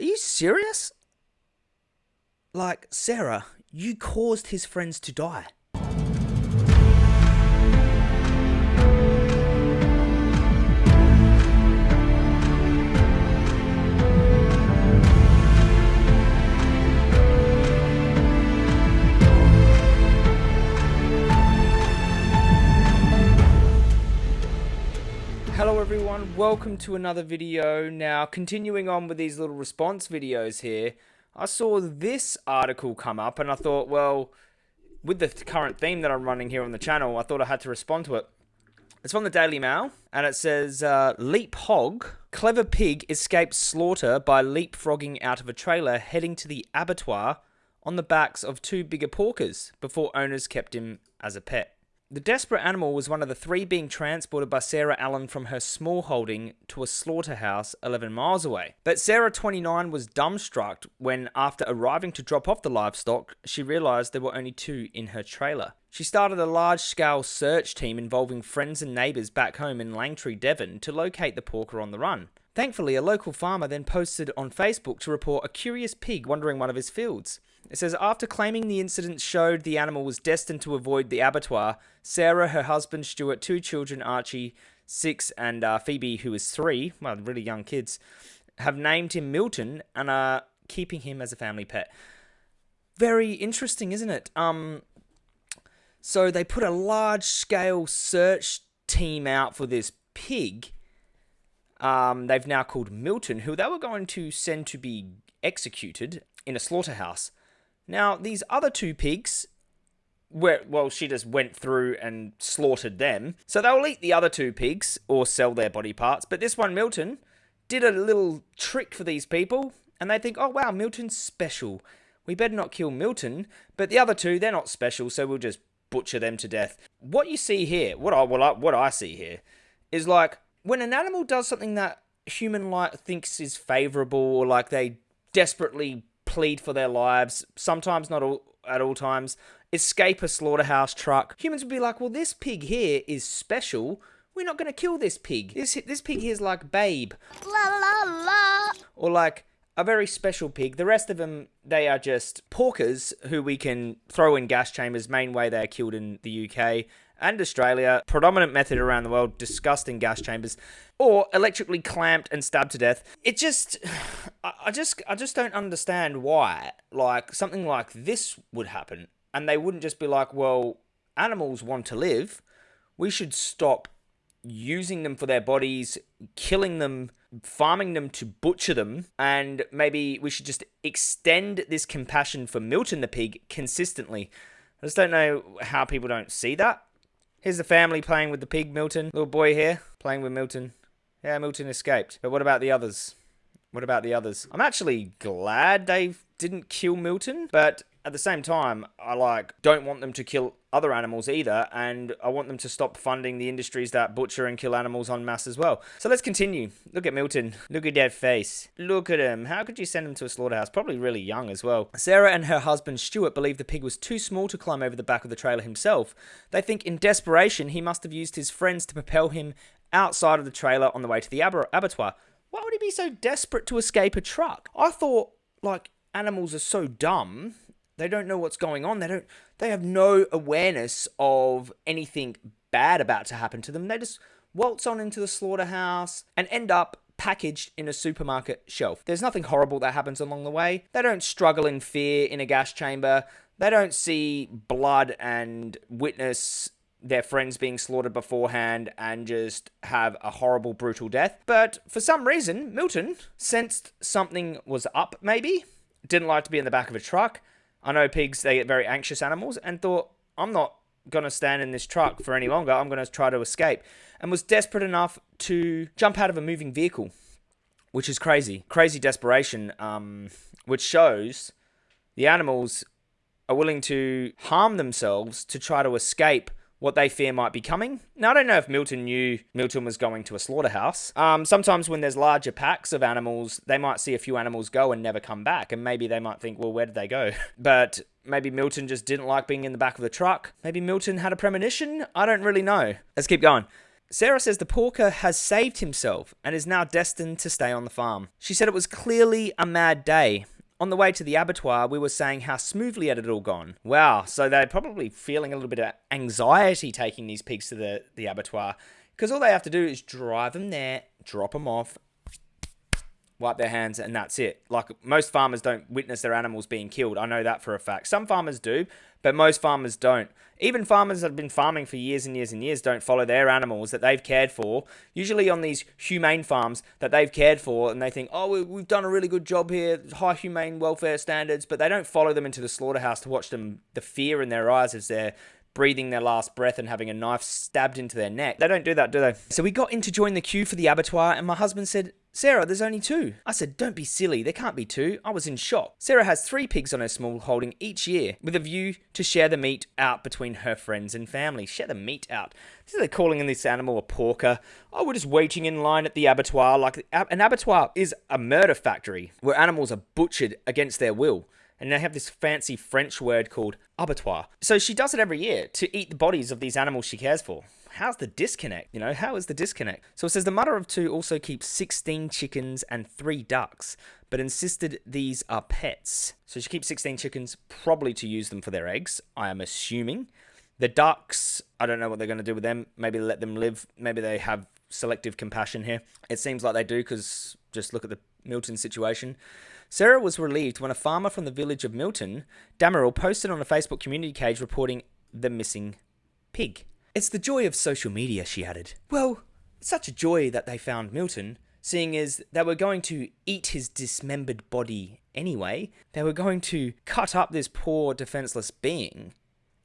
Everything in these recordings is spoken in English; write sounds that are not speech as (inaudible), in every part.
Are you serious? Like, Sarah, you caused his friends to die. Hello everyone, welcome to another video. Now, continuing on with these little response videos here, I saw this article come up and I thought, well, with the current theme that I'm running here on the channel, I thought I had to respond to it. It's from the Daily Mail and it says, uh, Leap Hog, clever pig escapes slaughter by leapfrogging out of a trailer heading to the abattoir on the backs of two bigger porkers before owners kept him as a pet. The desperate animal was one of the three being transported by Sarah Allen from her small holding to a slaughterhouse 11 miles away. But Sarah, 29, was dumbstruck when, after arriving to drop off the livestock, she realised there were only two in her trailer. She started a large scale search team involving friends and neighbours back home in Langtree, Devon, to locate the porker on the run. Thankfully, a local farmer then posted on Facebook to report a curious pig wandering one of his fields. It says after claiming the incident showed the animal was destined to avoid the abattoir, Sarah, her husband Stuart, two children, Archie, six, and uh, Phoebe, who is three, well, really young kids, have named him Milton and are keeping him as a family pet. Very interesting, isn't it? Um, so they put a large scale search team out for this pig. Um, they've now called Milton, who they were going to send to be executed in a slaughterhouse. Now, these other two pigs, well, she just went through and slaughtered them. So they'll eat the other two pigs or sell their body parts. But this one, Milton, did a little trick for these people, and they think, oh wow, Milton's special. We better not kill Milton. But the other two, they're not special, so we'll just butcher them to death. What you see here, what I well, what I see here, is like when an animal does something that human like thinks is favorable, or like they desperately plead for their lives, sometimes not all, at all times, escape a slaughterhouse truck. Humans would be like, well, this pig here is special. We're not going to kill this pig. This, this pig here is like Babe. La la la. Or like a very special pig. The rest of them, they are just porkers who we can throw in gas chambers. Main way they are killed in the UK and Australia, predominant method around the world, discussed in gas chambers, or electrically clamped and stabbed to death. It just, (sighs) I just, I just don't understand why, like something like this would happen, and they wouldn't just be like, well, animals want to live, we should stop using them for their bodies, killing them, farming them to butcher them, and maybe we should just extend this compassion for Milton the pig consistently. I just don't know how people don't see that. Here's the family playing with the pig, Milton. Little boy here, playing with Milton. Yeah, Milton escaped. But what about the others? What about the others? I'm actually glad they didn't kill Milton, but at the same time, I like don't want them to kill other animals either, and I want them to stop funding the industries that butcher and kill animals en masse as well. So let's continue. Look at Milton. Look at that face. Look at him. How could you send him to a slaughterhouse? Probably really young as well. Sarah and her husband Stuart believe the pig was too small to climb over the back of the trailer himself. They think in desperation he must have used his friends to propel him outside of the trailer on the way to the ab abattoir. Why would he be so desperate to escape a truck? I thought, like, animals are so dumb they don't know what's going on. They don't they have no awareness of anything bad about to happen to them. They just waltz on into the slaughterhouse and end up packaged in a supermarket shelf. There's nothing horrible that happens along the way. They don't struggle in fear in a gas chamber. They don't see blood and witness their friends being slaughtered beforehand and just have a horrible, brutal death. But for some reason, Milton sensed something was up, maybe. Didn't like to be in the back of a truck I know pigs, they get very anxious animals, and thought, I'm not going to stand in this truck for any longer. I'm going to try to escape. And was desperate enough to jump out of a moving vehicle, which is crazy. Crazy desperation, um, which shows the animals are willing to harm themselves to try to escape what they fear might be coming. Now, I don't know if Milton knew Milton was going to a slaughterhouse. Um, sometimes when there's larger packs of animals, they might see a few animals go and never come back, and maybe they might think, well, where did they go? (laughs) but maybe Milton just didn't like being in the back of the truck. Maybe Milton had a premonition. I don't really know. Let's keep going. Sarah says the porker has saved himself and is now destined to stay on the farm. She said it was clearly a mad day. On the way to the abattoir, we were saying how smoothly it had all gone. Wow, so they're probably feeling a little bit of anxiety taking these pigs to the, the abattoir because all they have to do is drive them there, drop them off, wipe their hands, and that's it. Like most farmers don't witness their animals being killed. I know that for a fact. Some farmers do, but most farmers don't. Even farmers that have been farming for years and years and years don't follow their animals that they've cared for, usually on these humane farms that they've cared for, and they think, oh, we've done a really good job here, high humane welfare standards, but they don't follow them into the slaughterhouse to watch them, the fear in their eyes as they're breathing their last breath and having a knife stabbed into their neck. They don't do that, do they? So we got in to join the queue for the abattoir, and my husband said, Sarah, there's only two. I said, don't be silly, there can't be two. I was in shock. Sarah has three pigs on her small holding each year, with a view to share the meat out between her friends and family. Share the meat out. This is they're calling this animal a porker. Oh, we're just waiting in line at the abattoir. Like an abattoir is a murder factory where animals are butchered against their will and they have this fancy French word called abattoir. So she does it every year to eat the bodies of these animals she cares for how's the disconnect? You know, how is the disconnect? So it says the mother of two also keeps 16 chickens and three ducks, but insisted these are pets. So she keeps 16 chickens, probably to use them for their eggs, I am assuming. The ducks, I don't know what they're going to do with them. Maybe let them live. Maybe they have selective compassion here. It seems like they do because just look at the Milton situation. Sarah was relieved when a farmer from the village of Milton, Damerel, posted on a Facebook community page reporting the missing pig. It's the joy of social media, she added. Well, such a joy that they found Milton, seeing as they were going to eat his dismembered body anyway. They were going to cut up this poor defenseless being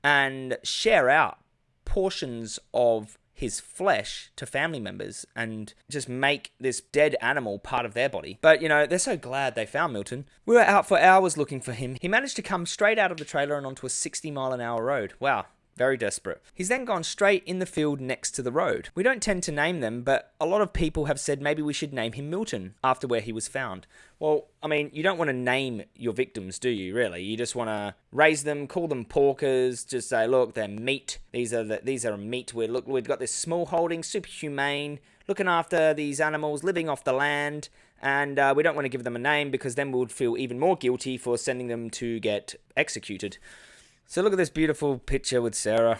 and share out portions of his flesh to family members and just make this dead animal part of their body. But, you know, they're so glad they found Milton. We were out for hours looking for him. He managed to come straight out of the trailer and onto a 60 mile an hour road. Wow, very desperate. He's then gone straight in the field next to the road. We don't tend to name them, but a lot of people have said maybe we should name him Milton after where he was found. Well, I mean, you don't want to name your victims, do you? Really, you just want to raise them, call them porkers, just say, look, they're meat. These are the, these are meat. We look, we've got this small holding, super humane, looking after these animals, living off the land, and uh, we don't want to give them a name because then we would feel even more guilty for sending them to get executed. So look at this beautiful picture with Sarah.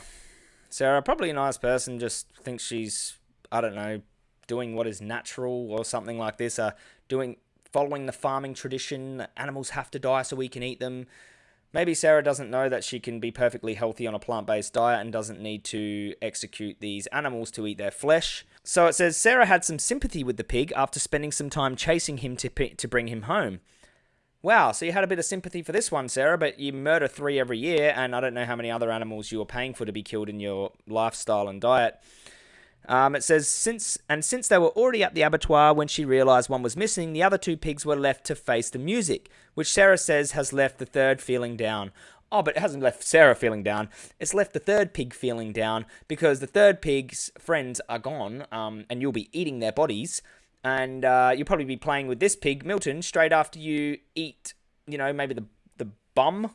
Sarah, probably a nice person, just thinks she's, I don't know, doing what is natural or something like this. Uh, doing, following the farming tradition. Animals have to die so we can eat them. Maybe Sarah doesn't know that she can be perfectly healthy on a plant-based diet and doesn't need to execute these animals to eat their flesh. So it says Sarah had some sympathy with the pig after spending some time chasing him to, to bring him home. Wow, so you had a bit of sympathy for this one, Sarah, but you murder three every year, and I don't know how many other animals you were paying for to be killed in your lifestyle and diet. Um, it says since and since they were already at the abattoir when she realized one was missing, the other two pigs were left to face the music, which Sarah says has left the third feeling down. Oh, but it hasn't left Sarah feeling down. It's left the third pig feeling down because the third pig's friends are gone, um, and you'll be eating their bodies and uh, you'll probably be playing with this pig, Milton, straight after you eat, you know, maybe the the bum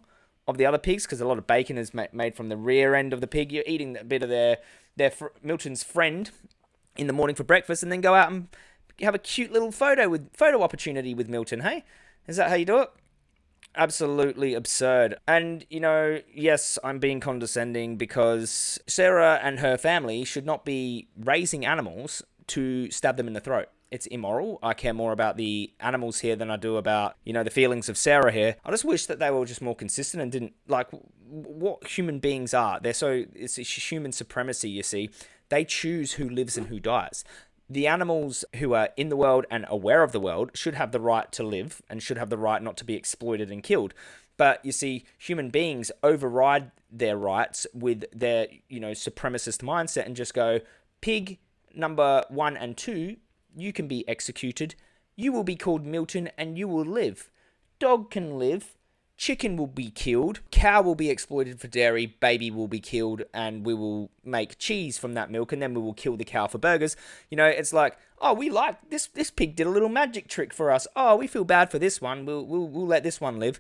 of the other pigs, because a lot of bacon is ma made from the rear end of the pig. You're eating a bit of their their Milton's friend in the morning for breakfast, and then go out and have a cute little photo with photo opportunity with Milton. Hey, is that how you do it? absolutely absurd. And, you know, yes, I'm being condescending because Sarah and her family should not be raising animals to stab them in the throat it's immoral. I care more about the animals here than I do about, you know, the feelings of Sarah here. I just wish that they were just more consistent and didn't, like, what human beings are. They're so, it's human supremacy, you see. They choose who lives and who dies. The animals who are in the world and aware of the world should have the right to live and should have the right not to be exploited and killed. But you see, human beings override their rights with their, you know, supremacist mindset and just go, pig number one and two you can be executed. You will be called Milton and you will live. Dog can live. Chicken will be killed. Cow will be exploited for dairy. Baby will be killed and we will make cheese from that milk and then we will kill the cow for burgers. You know, it's like, oh, we like this this pig did a little magic trick for us. Oh, we feel bad for this one. We'll we'll, we'll let this one live.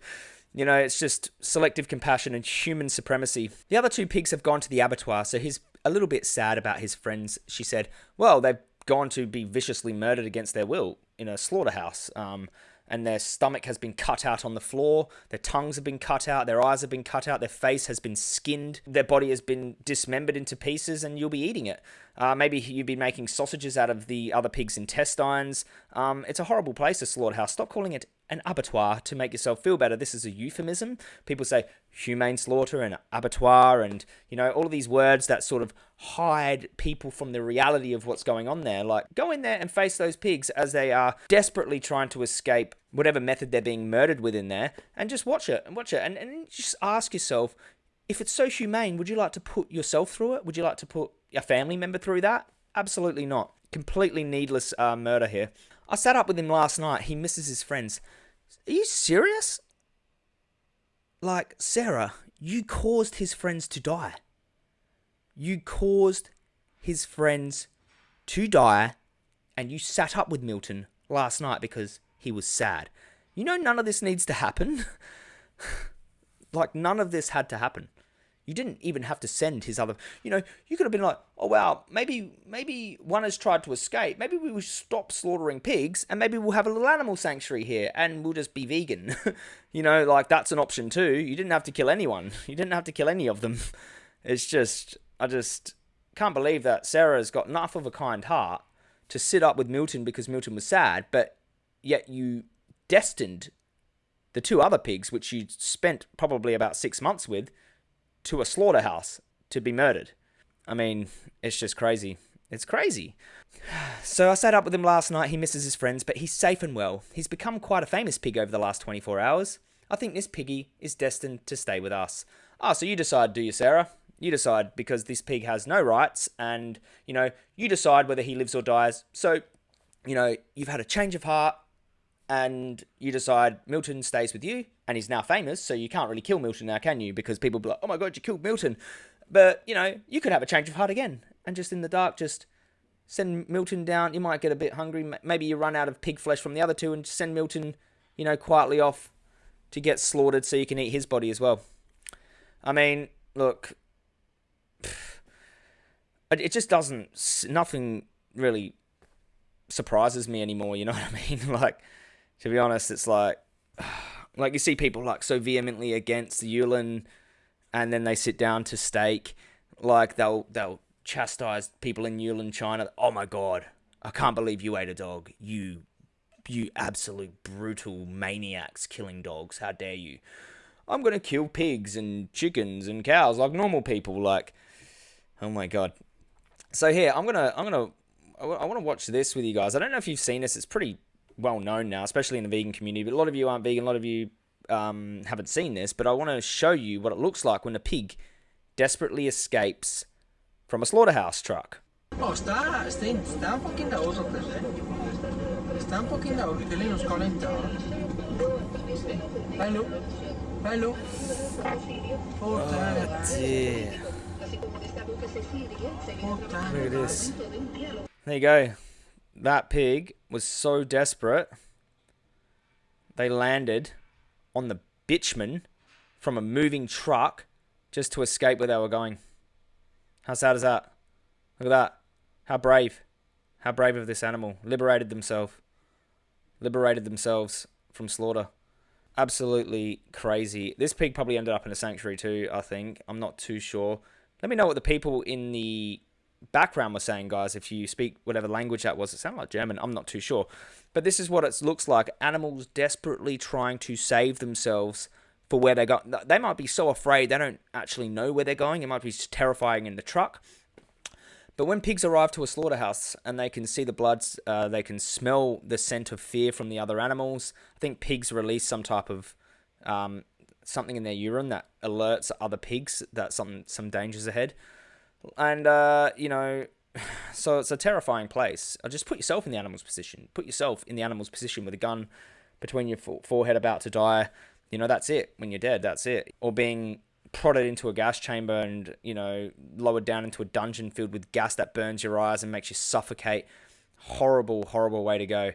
You know, it's just selective compassion and human supremacy. The other two pigs have gone to the abattoir, so he's a little bit sad about his friends. She said, Well, they've gone to be viciously murdered against their will in a slaughterhouse. Um, and their stomach has been cut out on the floor, their tongues have been cut out, their eyes have been cut out, their face has been skinned, their body has been dismembered into pieces, and you'll be eating it. Uh, maybe you've been making sausages out of the other pig's intestines. Um, it's a horrible place, a slaughterhouse. Stop calling it an abattoir to make yourself feel better. This is a euphemism. People say humane slaughter and abattoir, and you know all of these words that sort of hide people from the reality of what's going on there. Like go in there and face those pigs as they are desperately trying to escape whatever method they're being murdered with in there, and just watch it and watch it, and, and just ask yourself. If it's so humane, would you like to put yourself through it? Would you like to put a family member through that? Absolutely not. Completely needless uh, murder here. I sat up with him last night. He misses his friends. Are you serious? Like, Sarah, you caused his friends to die. You caused his friends to die, and you sat up with Milton last night because he was sad. You know, none of this needs to happen. (laughs) like, none of this had to happen. You didn't even have to send his other. You know, you could have been like, oh wow, maybe maybe one has tried to escape. Maybe we will stop slaughtering pigs, and maybe we'll have a little animal sanctuary here, and we'll just be vegan. (laughs) you know, like that's an option too. You didn't have to kill anyone. (laughs) You didn't have to kill any of them. (laughs) It's just, I just can't believe that Sarah's got enough of a kind heart to sit up with Milton because Milton was sad, but yet you destined the two other pigs, which you spent probably about six months with to a slaughterhouse to be murdered. I mean, it's just crazy. It's crazy. (sighs) So I sat up with him last night. He misses his friends, but he's safe and well. He's become quite a famous pig over the last 24 hours. I think this piggy is destined to stay with us. Ah, so you decide, do you, Sarah? You decide because this pig has no rights, and you know you decide whether he lives or dies. So, you know you've had a change of heart and you decide Milton stays with you, and he's now famous, so you can't really kill Milton now, can you? Because people be like, oh my god, you killed Milton. But, you know, you could have a change of heart again, and just in the dark, just send Milton down. You might get a bit hungry. Maybe you run out of pig flesh from the other two, and send Milton, you know, quietly off to get slaughtered so you can eat his body as well. I mean, look, (sighs) it just doesn't, nothing really surprises me anymore, you know what I mean? (laughs) like, to be honest, it's like (sighs) like you see people like so vehemently against the Yulin, and then they sit down to steak, like they'll they'll chastise people in Yulin, China. Oh my god, I can't believe you ate a dog. You you absolute brutal maniacs killing dogs. How dare you? I'm gonna kill pigs and chickens and cows like normal people. Like, oh my god. So here, I'm gonna I'm gonna I want to watch this with you guys. I don't know if you've seen this. It's pretty well known now, especially in the vegan community. But a lot of you aren't vegan. A lot of you um, haven't seen this. But I want to show you what it looks like when a pig desperately escapes from a slaughterhouse truck. Oh, está, está, está un poquito eh? Está un poquito Hello. Hello. Oh, dear. Look at this. There you go that pig was so desperate, they landed on the bitumen from a moving truck just to escape where they were going. How sad is that? Look at that. How brave. How brave of this animal. Liberated themselves. Liberated themselves from slaughter. Absolutely crazy. This pig probably ended up in a sanctuary too, I think. I'm not too sure. Let me know what the people in the background was saying, guys, if you speak whatever language that was, it sounded like German, I'm not too sure. But this is what it looks like animals desperately trying to save themselves for where they go. They might be so afraid they don't actually know where they're going. It might be terrifying in the truck. But when pigs arrive to a slaughterhouse and they can see the bloods, uh, they can smell the scent of fear from the other animals. I think pigs release some type of um, something in their urine that alerts other pigs that some some dangers ahead. And, uh, you know, (sighs) so it's a terrifying place. Uh, just put yourself in the animal's position. Put yourself in the animal's position with a gun between your forehead about to die. You know, that's it. When you're dead, that's it. Or being prodded into a gas chamber and, you know, lowered down into a dungeon filled with gas that burns your eyes and makes you suffocate. Horrible, horrible way to go.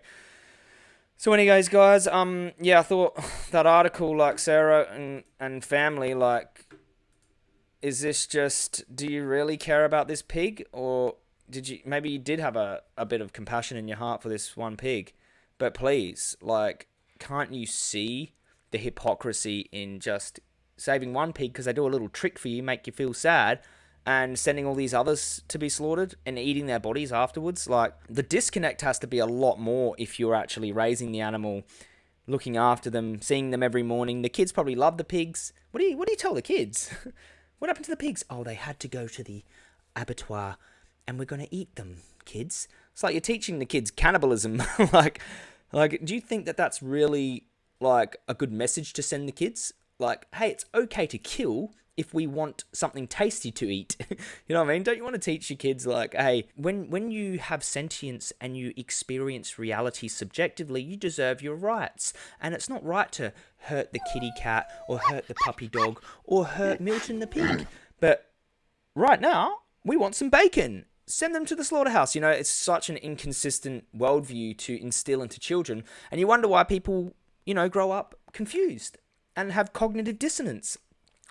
So, anyways, guys, um, yeah, I thought (sighs) that article, like Sarah and and family, like, is this just? Do you really care about this pig, or did you maybe you did have a a bit of compassion in your heart for this one pig? But please, like, can't you see the hypocrisy in just saving one pig because they do a little trick for you, make you feel sad, and sending all these others to be slaughtered and eating their bodies afterwards. Like the disconnect has to be a lot more if you're actually raising the animal, looking after them, seeing them every morning. The kids probably love the pigs. What do you what do you tell the kids? (laughs) what happened to the pigs? Oh, they had to go to the abattoir and we're going to eat them, kids. It's like you're teaching the kids cannibalism. (laughs) like like do you think that that's really like a good message to send the kids? Like, hey, it's okay to kill if we want something tasty to eat. (laughs) you know what I mean? Don't you want to teach your kids like, hey, when when you have sentience and you experience reality subjectively, you deserve your rights. And it's not right to hurt the kitty cat or hurt the puppy dog or hurt Milton the pig. (clears throat) But right now, we want some bacon. Send them to the slaughterhouse. You know, it's such an inconsistent worldview to instill into children. And you wonder why people, you know, grow up confused and have cognitive dissonance.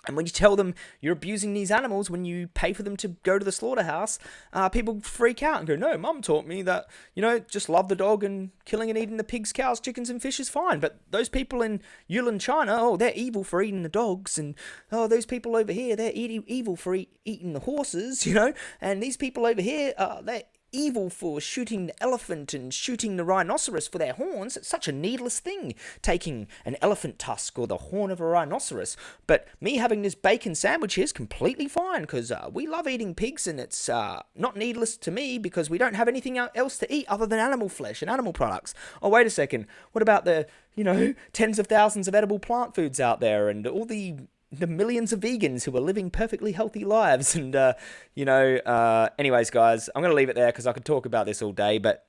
And when you tell them you're abusing these animals when you pay for them to go to the slaughterhouse, uh, people freak out and go, No, mum taught me that, you know, just love the dog and killing and eating the pigs, cows, chickens, and fish is fine. But those people in Yulin, China, oh, they're evil for eating the dogs. And oh, those people over here, they're evil for eat, eating the horses, (laughs) you know. And these people over here, uh, they're evil for shooting the elephant and shooting the rhinoceros for their horns. It's such a needless thing, taking an elephant tusk or the horn of a rhinoceros. But me having this bacon sandwich here is completely fine because uh, we love eating pigs and it's uh, not needless to me because we don't have anything else to eat other than animal flesh and animal products. Oh, wait a second. What about the, you know, (laughs) tens of thousands of edible plant foods out there and all the the millions of vegans who are living perfectly healthy lives. (laughs) And, uh, you know, uh, anyways, guys, I'm going to leave it there because I could talk about this all day. But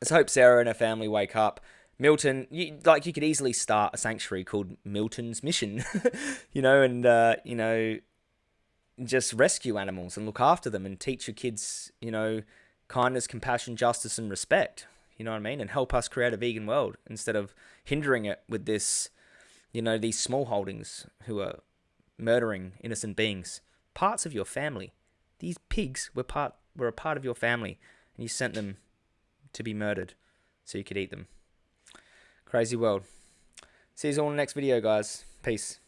let's hope Sarah and her family wake up. Milton, you, like you could easily start a sanctuary called Milton's Mission, (laughs) you know, and, uh, you know, just rescue animals and look after them and teach your kids, you know, kindness, compassion, justice, and respect. You know what I mean? And help us create a vegan world instead of hindering it with this, you know, these small holdings who are murdering innocent beings, parts of your family. These pigs were part were a part of your family, and you sent them to be murdered so you could eat them. Crazy world. See you all in the next video, guys. Peace.